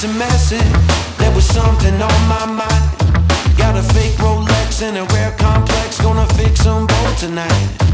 to mess it. There was something on my mind. Got a fake Rolex and a rare complex. Gonna fix them both tonight.